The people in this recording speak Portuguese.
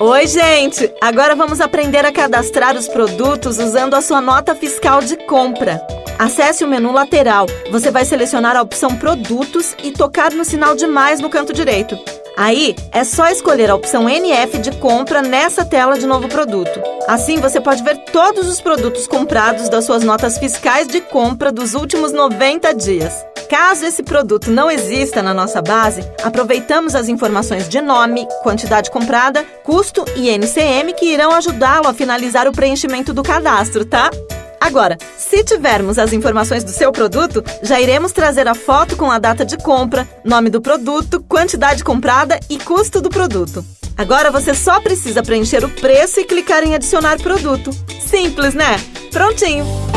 Oi, gente! Agora vamos aprender a cadastrar os produtos usando a sua nota fiscal de compra. Acesse o menu lateral. Você vai selecionar a opção Produtos e tocar no sinal de mais no canto direito. Aí é só escolher a opção NF de compra nessa tela de novo produto. Assim você pode ver todos os produtos comprados das suas notas fiscais de compra dos últimos 90 dias. Caso esse produto não exista na nossa base, aproveitamos as informações de nome, quantidade comprada, custo e NCM que irão ajudá-lo a finalizar o preenchimento do cadastro, tá? Agora, se tivermos as informações do seu produto, já iremos trazer a foto com a data de compra, nome do produto, quantidade comprada e custo do produto. Agora você só precisa preencher o preço e clicar em adicionar produto. Simples, né? Prontinho!